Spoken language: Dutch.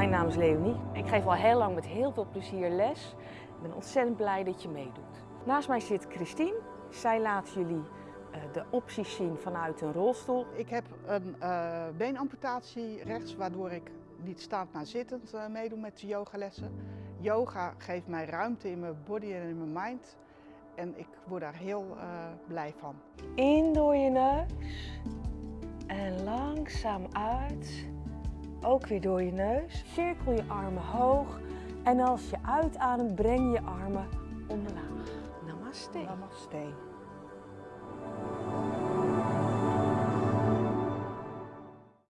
Mijn naam is Leonie. Ik geef al heel lang met heel veel plezier les. Ik ben ontzettend blij dat je meedoet. Naast mij zit Christine. Zij laat jullie eh, de opties zien vanuit een rolstoel. Ik heb een uh, beenamputatie rechts, waardoor ik niet staand maar zittend uh, meedoe met de yogalessen. Yoga geeft mij ruimte in mijn body en in mijn mind. En ik word daar heel uh, blij van. In door je neus en langzaam uit. Ook weer door je neus. Cirkel je armen hoog en als je uitademt breng je armen omlaag. Namaste. Namaste.